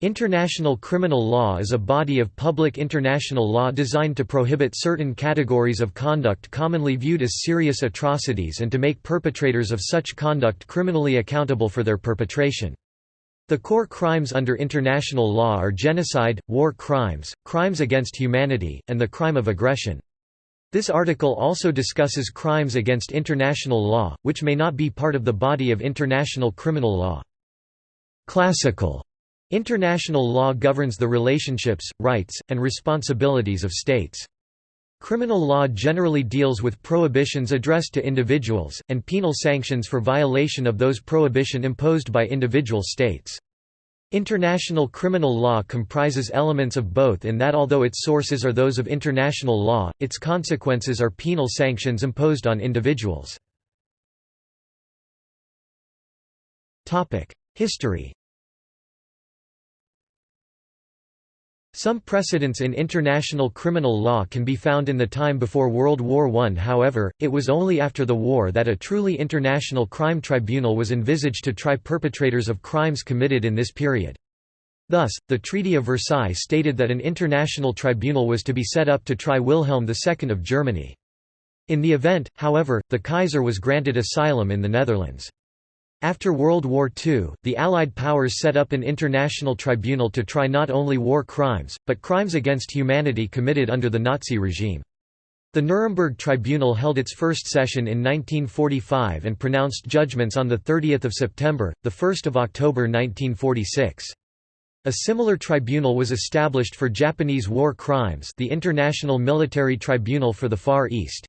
International criminal law is a body of public international law designed to prohibit certain categories of conduct commonly viewed as serious atrocities and to make perpetrators of such conduct criminally accountable for their perpetration. The core crimes under international law are genocide, war crimes, crimes against humanity, and the crime of aggression. This article also discusses crimes against international law, which may not be part of the body of international criminal law. Classical International law governs the relationships, rights, and responsibilities of states. Criminal law generally deals with prohibitions addressed to individuals, and penal sanctions for violation of those prohibition imposed by individual states. International criminal law comprises elements of both in that although its sources are those of international law, its consequences are penal sanctions imposed on individuals. History Some precedents in international criminal law can be found in the time before World War I however, it was only after the war that a truly international crime tribunal was envisaged to try perpetrators of crimes committed in this period. Thus, the Treaty of Versailles stated that an international tribunal was to be set up to try Wilhelm II of Germany. In the event, however, the Kaiser was granted asylum in the Netherlands. After World War II, the Allied powers set up an international tribunal to try not only war crimes, but crimes against humanity committed under the Nazi regime. The Nuremberg Tribunal held its first session in 1945 and pronounced judgments on 30 September, 1 October 1946. A similar tribunal was established for Japanese war crimes the International Military Tribunal for the Far East.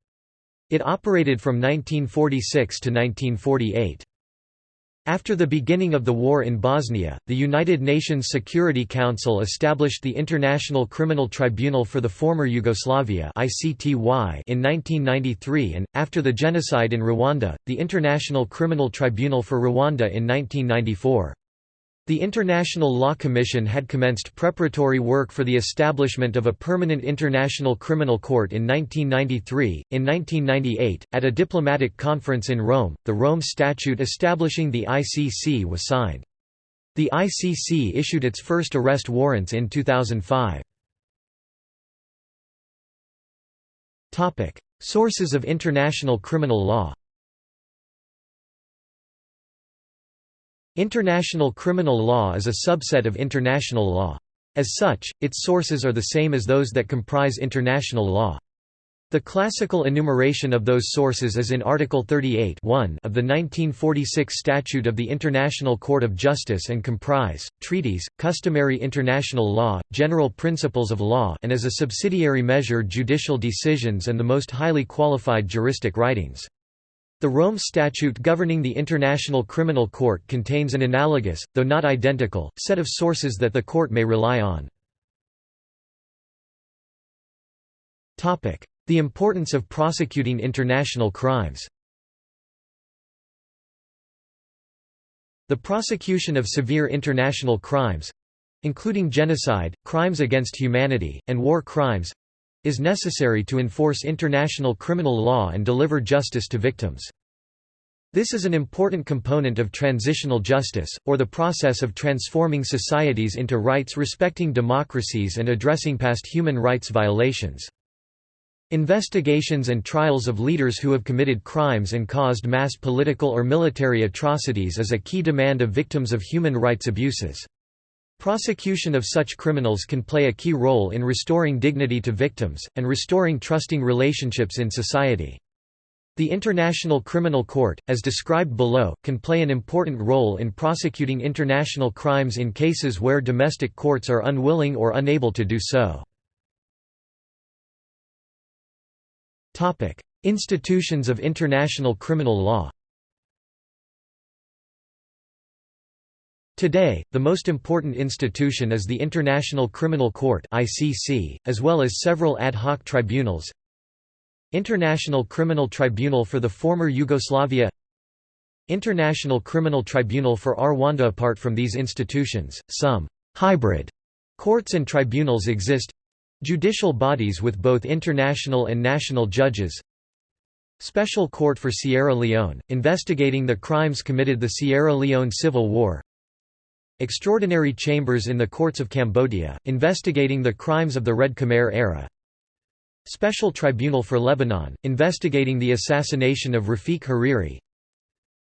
It operated from 1946 to 1948. After the beginning of the war in Bosnia, the United Nations Security Council established the International Criminal Tribunal for the former Yugoslavia in 1993 and, after the genocide in Rwanda, the International Criminal Tribunal for Rwanda in 1994. The International Law Commission had commenced preparatory work for the establishment of a permanent International Criminal Court in 1993. In 1998, at a diplomatic conference in Rome, the Rome Statute establishing the ICC was signed. The ICC issued its first arrest warrants in 2005. Topic: Sources of international criminal law International criminal law is a subset of international law. As such, its sources are the same as those that comprise international law. The classical enumeration of those sources is in Article 38 of the 1946 Statute of the International Court of Justice and comprise, treaties, customary international law, general principles of law and as a subsidiary measure judicial decisions and the most highly qualified juristic writings. The Rome Statute governing the International Criminal Court contains an analogous, though not identical, set of sources that the court may rely on. The importance of prosecuting international crimes The prosecution of severe international crimes—including genocide, crimes against humanity, and war crimes, is necessary to enforce international criminal law and deliver justice to victims. This is an important component of transitional justice, or the process of transforming societies into rights-respecting democracies and addressing past human rights violations. Investigations and trials of leaders who have committed crimes and caused mass political or military atrocities is a key demand of victims of human rights abuses. Prosecution of such criminals can play a key role in restoring dignity to victims, and restoring trusting relationships in society. The International Criminal Court, as described below, can play an important role in prosecuting international crimes in cases where domestic courts are unwilling or unable to do so. Institutions of international criminal law Today, the most important institution is the International Criminal Court (ICC), as well as several ad hoc tribunals. International Criminal Tribunal for the former Yugoslavia. International Criminal Tribunal for Rwanda. Apart from these institutions, some «hybrid» courts and tribunals exist. Judicial bodies with both international and national judges. Special Court for Sierra Leone, investigating the crimes committed the Sierra Leone Civil War Extraordinary chambers in the courts of Cambodia, investigating the crimes of the Red Khmer era. Special Tribunal for Lebanon, investigating the assassination of Rafiq Hariri.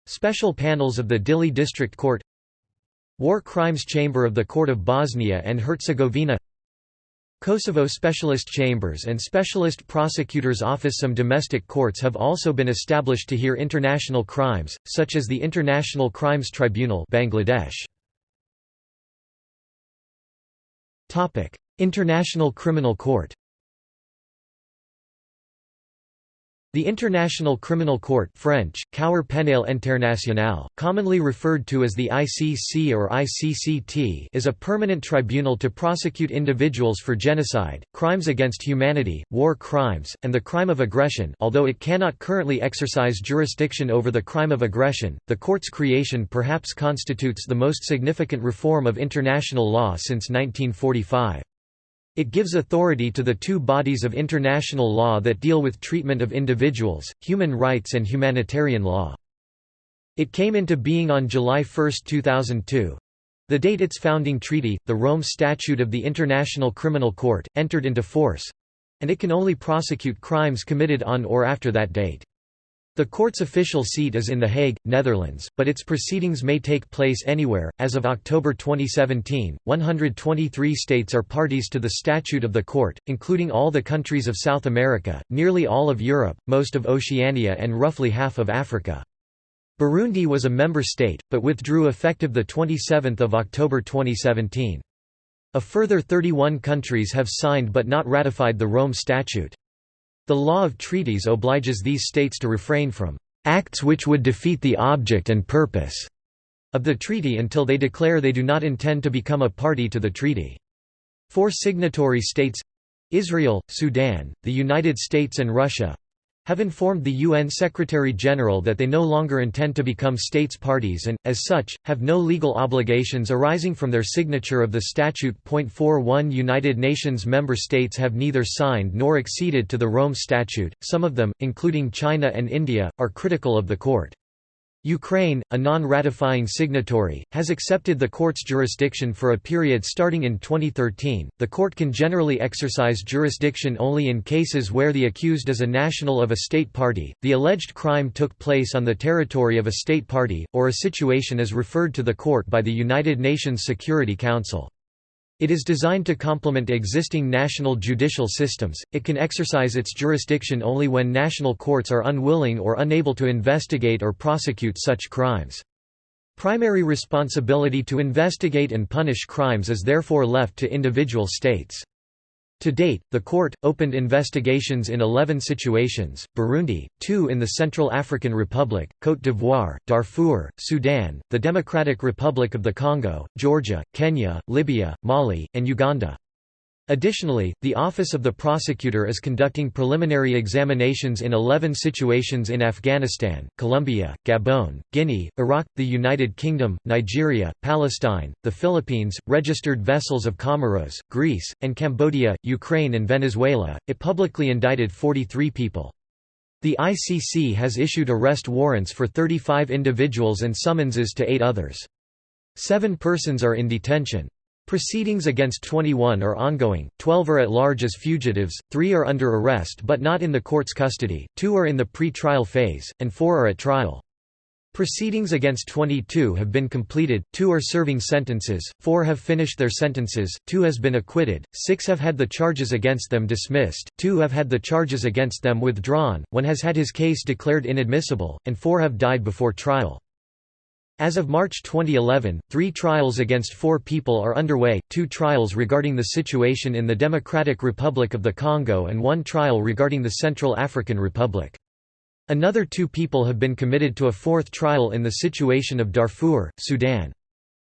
Special panels of the Dili District Court. War Crimes Chamber of the Court of Bosnia and Herzegovina. Kosovo Specialist Chambers and Specialist Prosecutor's Office. Some domestic courts have also been established to hear international crimes, such as the International Crimes Tribunal Bangladesh. International Criminal Court The International Criminal Court French, Cour pénale internationale, commonly referred to as the ICC or ICCT is a permanent tribunal to prosecute individuals for genocide, crimes against humanity, war crimes, and the crime of aggression although it cannot currently exercise jurisdiction over the crime of aggression, the court's creation perhaps constitutes the most significant reform of international law since 1945. It gives authority to the two bodies of international law that deal with treatment of individuals, human rights and humanitarian law. It came into being on July 1, 2002. The date its founding treaty, the Rome Statute of the International Criminal Court, entered into force—and it can only prosecute crimes committed on or after that date. The court's official seat is in The Hague, Netherlands, but its proceedings may take place anywhere. As of October 2017, 123 states are parties to the statute of the court, including all the countries of South America, nearly all of Europe, most of Oceania, and roughly half of Africa. Burundi was a member state, but withdrew effective 27 October 2017. A further 31 countries have signed but not ratified the Rome Statute. The law of treaties obliges these states to refrain from acts which would defeat the object and purpose of the treaty until they declare they do not intend to become a party to the treaty. Four signatory states—Israel, Sudan, the United States and Russia, have informed the UN Secretary-General that they no longer intend to become states parties and, as such, have no legal obligations arising from their signature of the statute. 41 United Nations member states have neither signed nor acceded to the Rome Statute, some of them, including China and India, are critical of the court. Ukraine, a non-ratifying signatory, has accepted the court's jurisdiction for a period starting in 2013. The court can generally exercise jurisdiction only in cases where the accused is a national of a state party, the alleged crime took place on the territory of a state party, or a situation is referred to the court by the United Nations Security Council. It is designed to complement existing national judicial systems. It can exercise its jurisdiction only when national courts are unwilling or unable to investigate or prosecute such crimes. Primary responsibility to investigate and punish crimes is therefore left to individual states. To date, the court, opened investigations in 11 situations, Burundi, two in the Central African Republic, Côte d'Ivoire, Darfur, Sudan, the Democratic Republic of the Congo, Georgia, Kenya, Libya, Mali, and Uganda. Additionally, the Office of the Prosecutor is conducting preliminary examinations in 11 situations in Afghanistan, Colombia, Gabon, Guinea, Iraq, the United Kingdom, Nigeria, Palestine, the Philippines, registered vessels of Comoros, Greece, and Cambodia, Ukraine and Venezuela. It publicly indicted 43 people. The ICC has issued arrest warrants for 35 individuals and summonses to eight others. Seven persons are in detention. Proceedings against 21 are ongoing, 12 are at large as fugitives, 3 are under arrest but not in the court's custody, 2 are in the pre-trial phase, and 4 are at trial. Proceedings against 22 have been completed, 2 are serving sentences, 4 have finished their sentences, 2 has been acquitted, 6 have had the charges against them dismissed, 2 have had the charges against them withdrawn, 1 has had his case declared inadmissible, and 4 have died before trial. As of March 2011, three trials against four people are underway, two trials regarding the situation in the Democratic Republic of the Congo and one trial regarding the Central African Republic. Another two people have been committed to a fourth trial in the situation of Darfur, Sudan.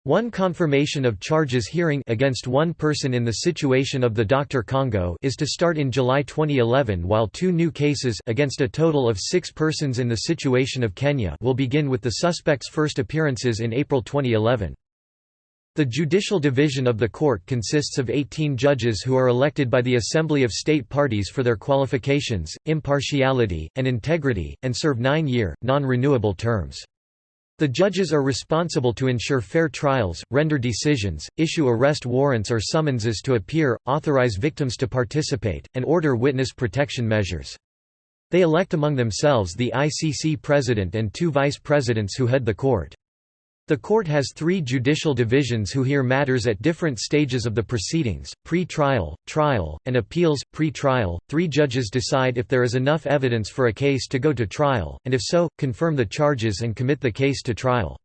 One confirmation of charges hearing against one person in the situation of the Dr. Congo is to start in July 2011 while two new cases against a total of six persons in the situation of Kenya will begin with the suspect's first appearances in April 2011. The judicial division of the court consists of 18 judges who are elected by the Assembly of State Parties for their qualifications, impartiality, and integrity, and serve nine-year, non-renewable terms. The judges are responsible to ensure fair trials, render decisions, issue arrest warrants or summonses to appear, authorize victims to participate, and order witness protection measures. They elect among themselves the ICC president and two vice presidents who head the court. The court has three judicial divisions who hear matters at different stages of the proceedings, pre-trial, trial, and appeals. Pre-trial, three judges decide if there is enough evidence for a case to go to trial, and if so, confirm the charges and commit the case to trial.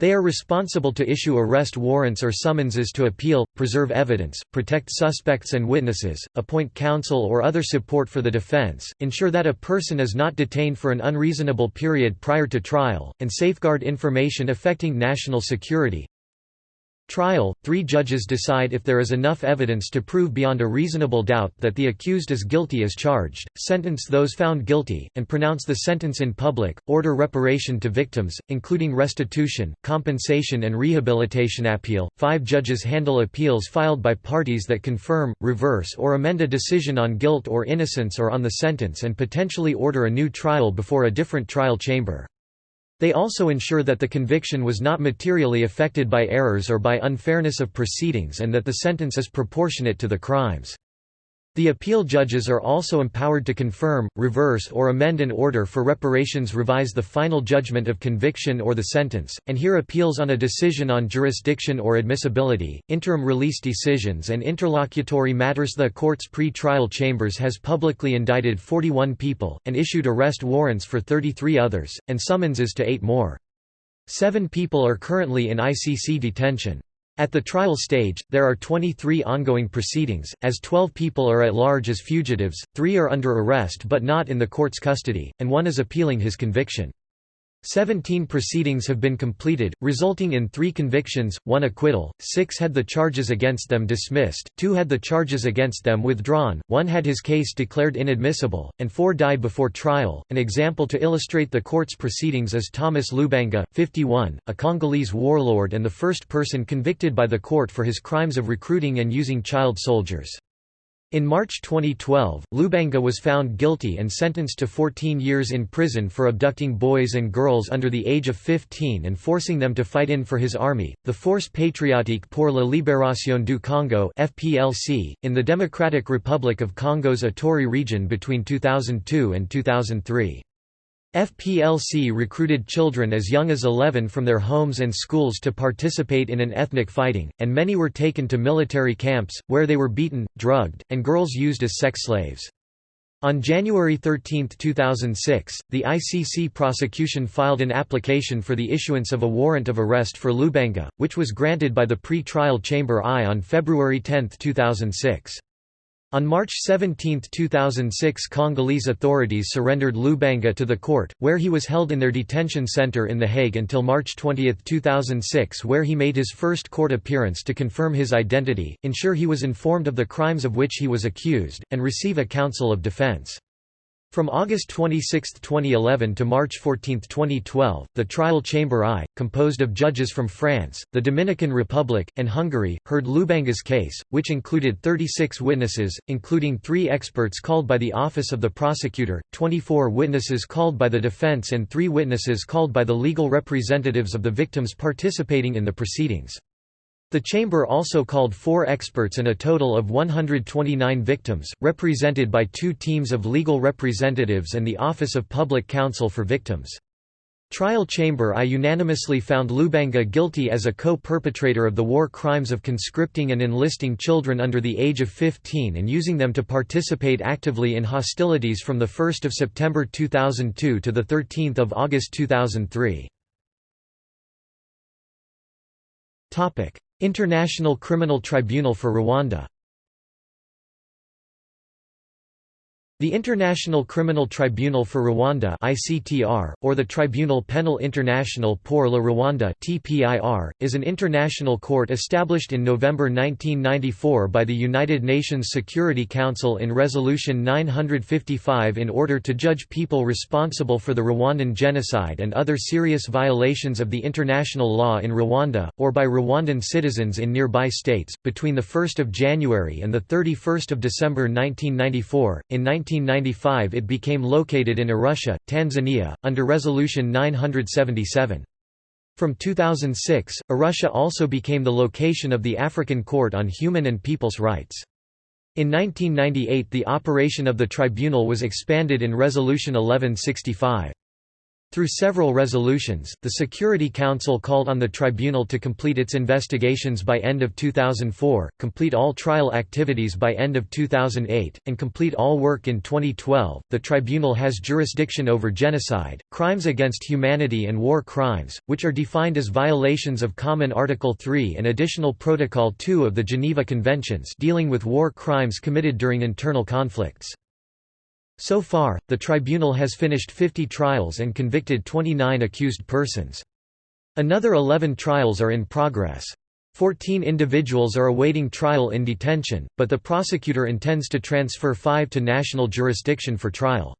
They are responsible to issue arrest warrants or summonses to appeal, preserve evidence, protect suspects and witnesses, appoint counsel or other support for the defense, ensure that a person is not detained for an unreasonable period prior to trial, and safeguard information affecting national security. Trial – Three judges decide if there is enough evidence to prove beyond a reasonable doubt that the accused is guilty as charged, sentence those found guilty, and pronounce the sentence in public, order reparation to victims, including restitution, compensation and rehabilitation appeal. Five judges handle appeals filed by parties that confirm, reverse or amend a decision on guilt or innocence or on the sentence and potentially order a new trial before a different trial chamber. They also ensure that the conviction was not materially affected by errors or by unfairness of proceedings and that the sentence is proportionate to the crimes. The appeal judges are also empowered to confirm, reverse or amend an order for reparations revise the final judgment of conviction or the sentence, and hear appeals on a decision on jurisdiction or admissibility, interim release decisions and interlocutory matters The court's pre-trial chambers has publicly indicted 41 people, and issued arrest warrants for 33 others, and summonses to eight more. Seven people are currently in ICC detention. At the trial stage, there are 23 ongoing proceedings, as 12 people are at large as fugitives, three are under arrest but not in the court's custody, and one is appealing his conviction. Seventeen proceedings have been completed, resulting in three convictions, one acquittal, six had the charges against them dismissed, two had the charges against them withdrawn, one had his case declared inadmissible, and four died before trial. An example to illustrate the court's proceedings is Thomas Lubanga, 51, a Congolese warlord and the first person convicted by the court for his crimes of recruiting and using child soldiers. In March 2012, Lubanga was found guilty and sentenced to 14 years in prison for abducting boys and girls under the age of 15 and forcing them to fight in for his army, the Force Patriotique pour la Libération du Congo (FPLC), in the Democratic Republic of Congo's Ituri region between 2002 and 2003. FPLC recruited children as young as 11 from their homes and schools to participate in an ethnic fighting, and many were taken to military camps, where they were beaten, drugged, and girls used as sex slaves. On January 13, 2006, the ICC prosecution filed an application for the issuance of a warrant of arrest for Lubanga, which was granted by the pre-trial Chamber I on February 10, 2006. On March 17, 2006 Congolese authorities surrendered Lubanga to the court, where he was held in their detention center in The Hague until March 20, 2006 where he made his first court appearance to confirm his identity, ensure he was informed of the crimes of which he was accused, and receive a counsel of defense. From August 26, 2011 to March 14, 2012, the trial Chamber I, composed of judges from France, the Dominican Republic, and Hungary, heard Lubanga's case, which included 36 witnesses, including three experts called by the Office of the Prosecutor, 24 witnesses called by the defense and three witnesses called by the legal representatives of the victims participating in the proceedings. The chamber also called four experts and a total of 129 victims, represented by two teams of legal representatives and the Office of Public Counsel for Victims. Trial Chamber I unanimously found Lubanga guilty as a co-perpetrator of the war crimes of conscripting and enlisting children under the age of 15 and using them to participate actively in hostilities from 1 September 2002 to 13 August 2003. International Criminal Tribunal for Rwanda The International Criminal Tribunal for Rwanda (ICTR), or the Tribunal Penal International pour le Rwanda (TPIR), is an international court established in November 1994 by the United Nations Security Council in Resolution 955 in order to judge people responsible for the Rwandan genocide and other serious violations of the international law in Rwanda, or by Rwandan citizens in nearby states. Between the 1st of January and the 31st of December 1994, in 19 1995 it became located in Arusha, Tanzania, under Resolution 977. From 2006, Arusha also became the location of the African Court on Human and People's Rights. In 1998 the operation of the tribunal was expanded in Resolution 1165. Through several resolutions, the Security Council called on the tribunal to complete its investigations by end of 2004, complete all trial activities by end of 2008, and complete all work in 2012. The tribunal has jurisdiction over genocide, crimes against humanity and war crimes, which are defined as violations of Common Article 3 and Additional Protocol 2 of the Geneva Conventions dealing with war crimes committed during internal conflicts. So far, the tribunal has finished 50 trials and convicted 29 accused persons. Another 11 trials are in progress. Fourteen individuals are awaiting trial in detention, but the prosecutor intends to transfer five to national jurisdiction for trial.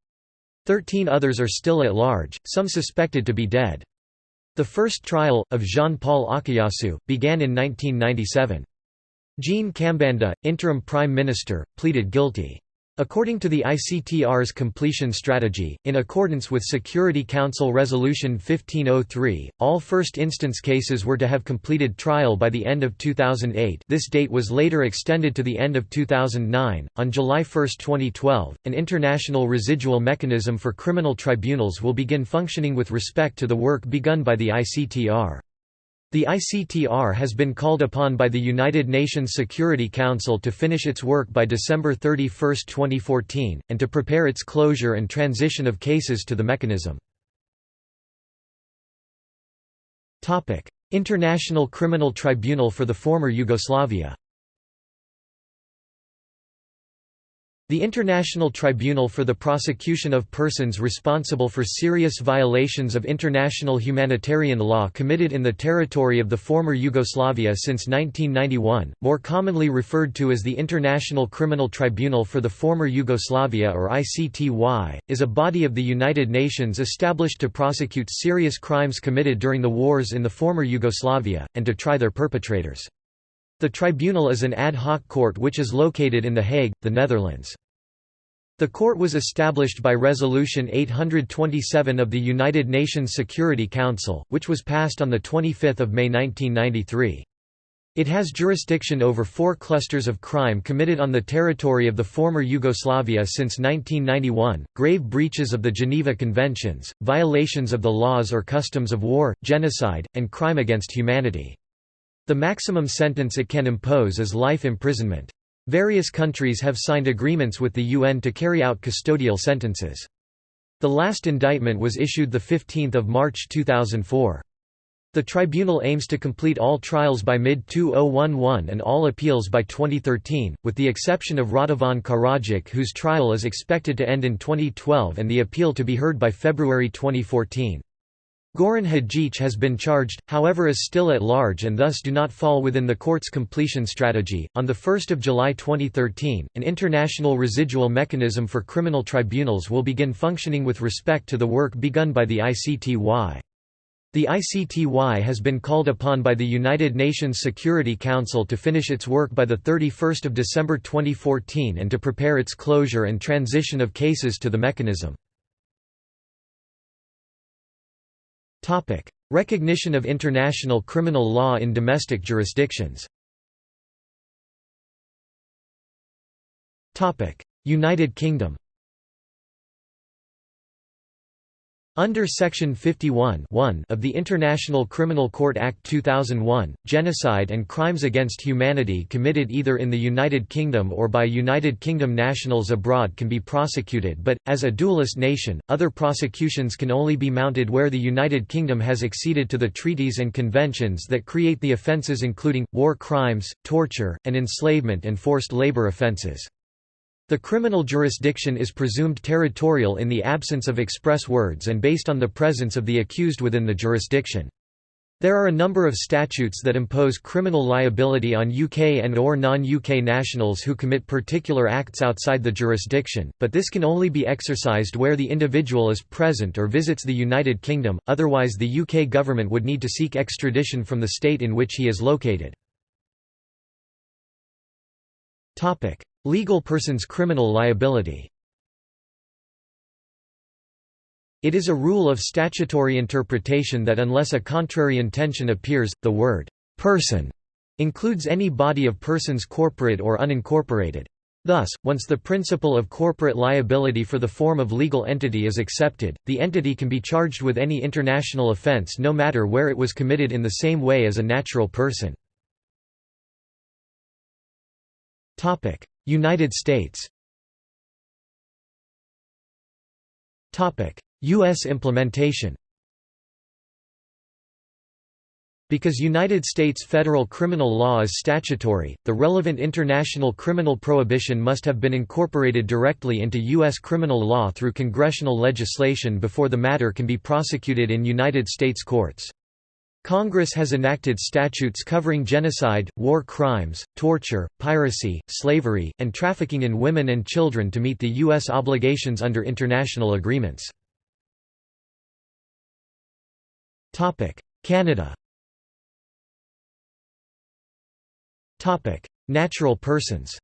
Thirteen others are still at large, some suspected to be dead. The first trial, of Jean-Paul Akayesu, began in 1997. Jean Kambanda, interim prime minister, pleaded guilty. According to the ICTR's completion strategy, in accordance with Security Council Resolution 1503, all first-instance cases were to have completed trial by the end of 2008 this date was later extended to the end of 2009. On July 1, 2012, an international residual mechanism for criminal tribunals will begin functioning with respect to the work begun by the ICTR. The ICTR has been called upon by the United Nations Security Council to finish its work by December 31, 2014, and to prepare its closure and transition of cases to the mechanism. International Criminal Tribunal for the former Yugoslavia The International Tribunal for the Prosecution of Persons Responsible for Serious Violations of International Humanitarian Law committed in the territory of the former Yugoslavia since 1991, more commonly referred to as the International Criminal Tribunal for the former Yugoslavia or ICTY, is a body of the United Nations established to prosecute serious crimes committed during the wars in the former Yugoslavia, and to try their perpetrators. The tribunal is an ad hoc court which is located in The Hague, the Netherlands. The court was established by Resolution 827 of the United Nations Security Council, which was passed on 25 May 1993. It has jurisdiction over four clusters of crime committed on the territory of the former Yugoslavia since 1991, grave breaches of the Geneva Conventions, violations of the laws or customs of war, genocide, and crime against humanity. The maximum sentence it can impose is life imprisonment. Various countries have signed agreements with the UN to carry out custodial sentences. The last indictment was issued 15 March 2004. The tribunal aims to complete all trials by mid-2011 and all appeals by 2013, with the exception of Radovan Karadzic whose trial is expected to end in 2012 and the appeal to be heard by February 2014. Goran Hadjic has been charged, however is still at large and thus do not fall within the court's completion strategy. On 1 July 2013, an international residual mechanism for criminal tribunals will begin functioning with respect to the work begun by the ICTY. The ICTY has been called upon by the United Nations Security Council to finish its work by 31 December 2014 and to prepare its closure and transition of cases to the mechanism. Recognition of international criminal law in domestic jurisdictions. United Kingdom Under Section 51 of the International Criminal Court Act 2001, genocide and crimes against humanity committed either in the United Kingdom or by United Kingdom nationals abroad can be prosecuted but, as a dualist nation, other prosecutions can only be mounted where the United Kingdom has acceded to the treaties and conventions that create the offences including, war crimes, torture, and enslavement and forced labour offences. The criminal jurisdiction is presumed territorial in the absence of express words and based on the presence of the accused within the jurisdiction. There are a number of statutes that impose criminal liability on UK and or non-UK nationals who commit particular acts outside the jurisdiction, but this can only be exercised where the individual is present or visits the United Kingdom, otherwise the UK government would need to seek extradition from the state in which he is located. Legal person's criminal liability It is a rule of statutory interpretation that unless a contrary intention appears, the word «person» includes any body of persons corporate or unincorporated. Thus, once the principle of corporate liability for the form of legal entity is accepted, the entity can be charged with any international offense no matter where it was committed in the same way as a natural person. United States U.S. implementation Because United States federal criminal law is statutory, the relevant international criminal prohibition must have been incorporated directly into U.S. criminal law through congressional legislation before the matter can be prosecuted in United States courts. Congress has enacted statutes covering genocide, war crimes, torture, piracy, slavery, and trafficking in women and children to meet the U.S. obligations under international agreements. Canada Natural persons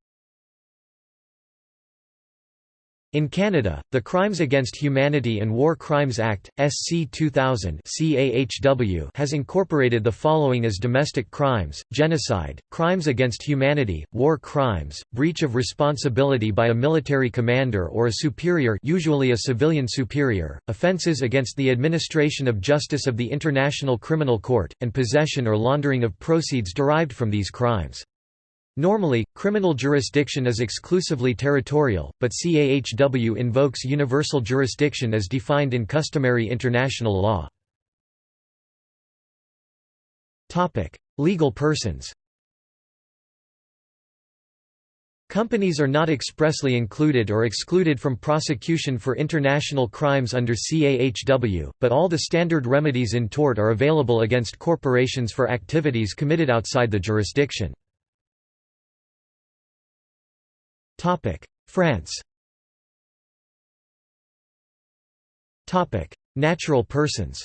In Canada, the Crimes Against Humanity and War Crimes Act, SC 2000 CAHW has incorporated the following as domestic crimes, genocide, crimes against humanity, war crimes, breach of responsibility by a military commander or a superior usually a civilian superior, offences against the administration of justice of the International Criminal Court, and possession or laundering of proceeds derived from these crimes. Normally, criminal jurisdiction is exclusively territorial, but CAHW invokes universal jurisdiction as defined in customary international law. Legal persons Companies are not expressly included or excluded from prosecution for international crimes under CAHW, but all the standard remedies in tort are available against corporations for activities committed outside the jurisdiction. France Natural persons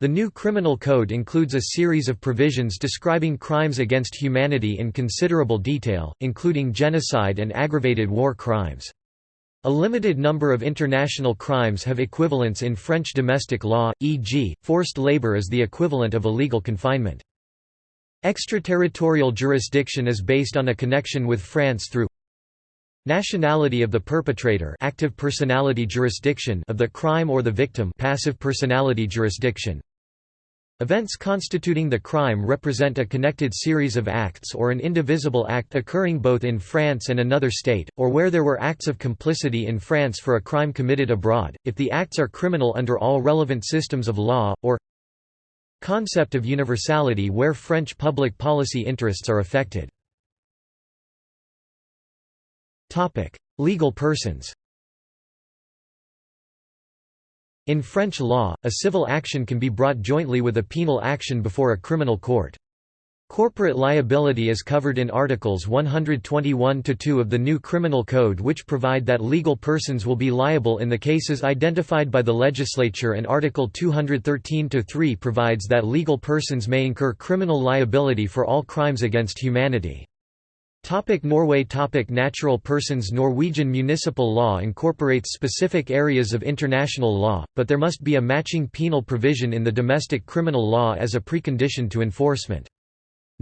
The new criminal code includes a series of provisions describing crimes against humanity in considerable detail, including genocide and aggravated war crimes. A limited number of international crimes have equivalents in French domestic law, e.g., forced labor is the equivalent of illegal confinement. Extraterritorial jurisdiction is based on a connection with France through Nationality of the perpetrator active personality jurisdiction of the crime or the victim passive personality jurisdiction. Events constituting the crime represent a connected series of acts or an indivisible act occurring both in France and another state, or where there were acts of complicity in France for a crime committed abroad, if the acts are criminal under all relevant systems of law, or Concept of universality where French public policy interests are affected. Legal persons In French law, a civil action can be brought jointly with a penal action before a criminal court. Corporate liability is covered in Articles 121–2 of the new Criminal Code which provide that legal persons will be liable in the cases identified by the legislature and Article 213–3 provides that legal persons may incur criminal liability for all crimes against humanity. Topic Norway Topic Natural persons Norwegian municipal law incorporates specific areas of international law, but there must be a matching penal provision in the domestic criminal law as a precondition to enforcement.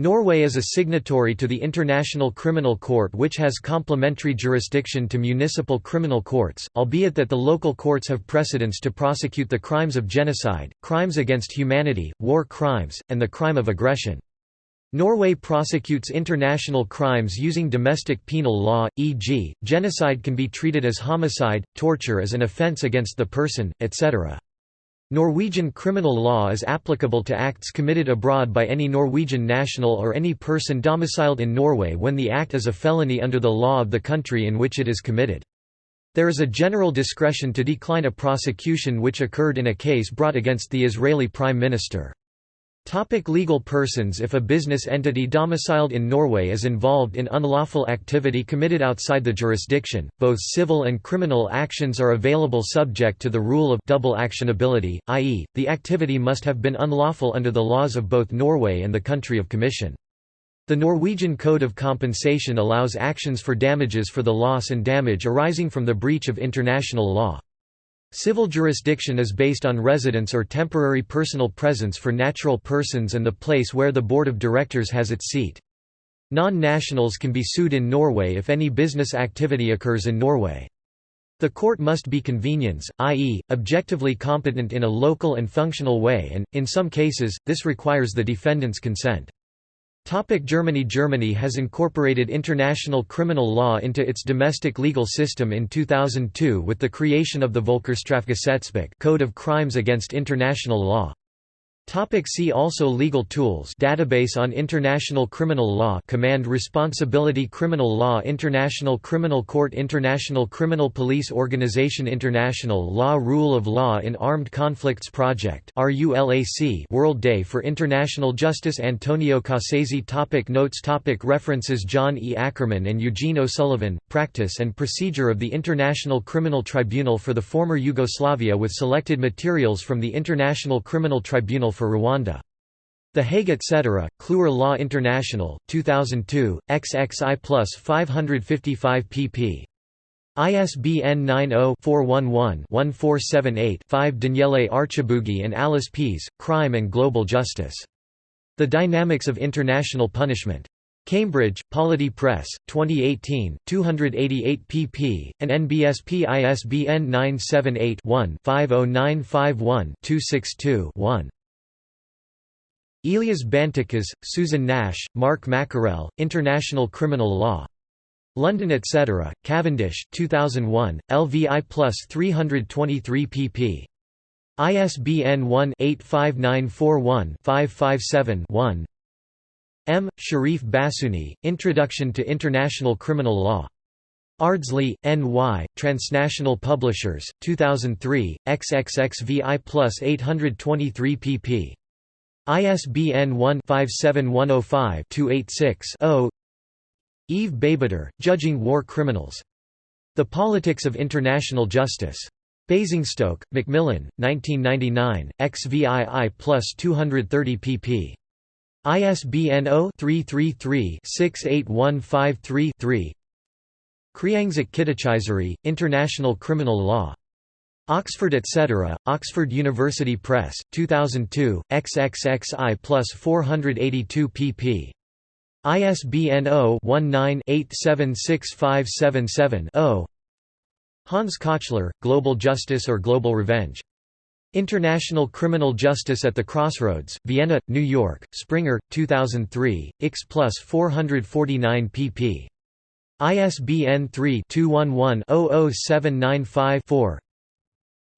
Norway is a signatory to the International Criminal Court which has complementary jurisdiction to municipal criminal courts, albeit that the local courts have precedence to prosecute the crimes of genocide, crimes against humanity, war crimes, and the crime of aggression. Norway prosecutes international crimes using domestic penal law, e.g., genocide can be treated as homicide, torture as an offence against the person, etc. Norwegian criminal law is applicable to acts committed abroad by any Norwegian national or any person domiciled in Norway when the act is a felony under the law of the country in which it is committed. There is a general discretion to decline a prosecution which occurred in a case brought against the Israeli Prime Minister. Topic legal persons If a business entity domiciled in Norway is involved in unlawful activity committed outside the jurisdiction, both civil and criminal actions are available subject to the rule of double actionability, i.e., the activity must have been unlawful under the laws of both Norway and the country of commission. The Norwegian Code of Compensation allows actions for damages for the loss and damage arising from the breach of international law. Civil jurisdiction is based on residence or temporary personal presence for natural persons and the place where the board of directors has its seat. Non-nationals can be sued in Norway if any business activity occurs in Norway. The court must be convenience, i.e., objectively competent in a local and functional way and, in some cases, this requires the defendant's consent. Germany Germany has incorporated international criminal law into its domestic legal system in 2002 with the creation of the Völkerstrafgesetzbuch Code of Crimes against International Law. Topic see also Legal tools Database on International Criminal Law Command Responsibility Criminal Law International Criminal Court International Criminal Police Organization International Law Rule of Law in Armed Conflicts Project World Day for International Justice Antonio Cassese topic Notes topic References John E. Ackerman and Eugene O'Sullivan, Practice and Procedure of the International Criminal Tribunal for the Former Yugoslavia with selected materials from the International Criminal Tribunal for Rwanda. The Hague etc., Kluwer Law International, 2002, XXI plus 555 pp. ISBN 90-411-1478-5 Daniele Archibugi and Alice Pease, Crime and Global Justice. The Dynamics of International Punishment. Cambridge, Polity Press, 2018, 288 pp. and NBSP ISBN 978 one 50951 262 one Elias Bantekas, Susan Nash, Mark Mackarel, International Criminal Law. London etc., Cavendish 2001, LVI plus 323 pp. ISBN 1-85941-557-1 M. Cherif Bassiouni, Introduction to International Criminal Law. Ardsley, N.Y., Transnational Publishers, 2003, XXXVI plus 823 pp. ISBN 1-57105-286-0 Yves Beigbeder, Judging War Criminals. The Politics of International Justice. Basingstoke, Macmillan, 1999, XVII plus 230 pp. ISBN 0-333-68153-3 Kriangsak Kittichaisaree, International Criminal Law. Oxford etc., Oxford University Press, 2002, XXXI plus 482 pp. ISBN 0-19-876577-0 Hans Kochler, Global Justice or Global Revenge. International Criminal Justice at the Crossroads, Vienna, New York, Springer, 2003, X plus 449 pp. ISBN 3-211-00795-4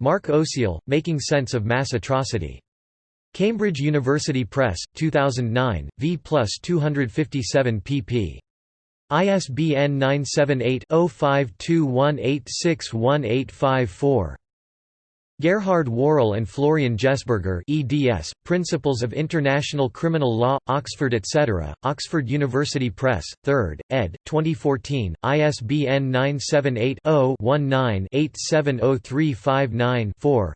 Mark Osiel, Making Sense of Mass Atrocity. Cambridge University Press, 2009, v plus 257 pp. ISBN 978-0521861854. Gerhard Werle and Florian Jessberger eds, Principles of International Criminal Law, Oxford etc., Oxford University Press, 3rd, ed., 2014, ISBN 978-0-19-870359-4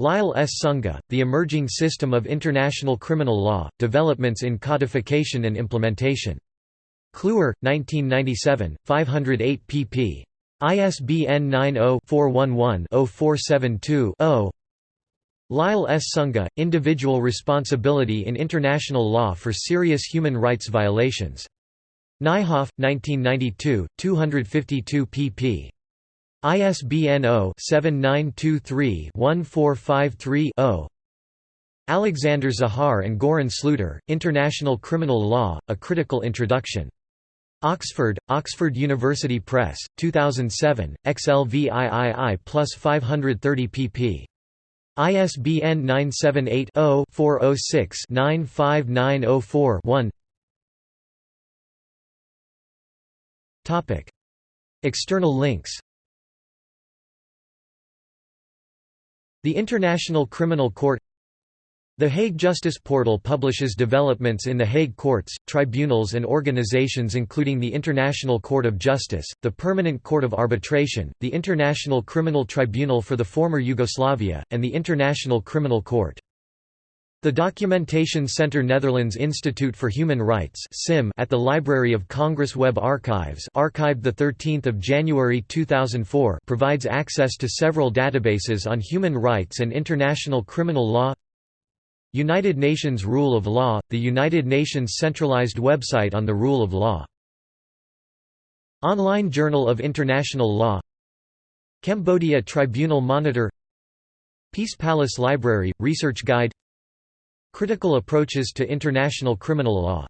Lyle S. Sunga, The Emerging System of International Criminal Law, Developments in Codification and Implementation. Kluwer, 1997, 508 pp. ISBN 90-411-0472-0 Lyle S. Sunga, Individual Responsibility in International Law for Serious Human Rights Violations. Nijhoff, 1992, 252 pp. ISBN 0-7923-1453-0 Alexander Zahar and Goran Sluiter, International Criminal Law, A Critical Introduction. Oxford, Oxford University Press, 2007, XLVIII plus 530 pp. ISBN 978-0-406-95904-1 External links. The International Criminal Court the Hague Justice Portal publishes developments in the Hague courts, tribunals and organizations including the International Court of Justice, the Permanent Court of Arbitration, the International Criminal Tribunal for the former Yugoslavia, and the International Criminal Court. The Documentation Center Netherlands Institute for Human Rights (SIM) at the Library of Congress Web Archives archived 13 January 2004 provides access to several databases on human rights and international criminal law United Nations Rule of Law – the United Nations centralized website on the rule of law. Online Journal of International Law. Cambodia Tribunal Monitor. Peace Palace Library – Research Guide. Critical approaches to international criminal law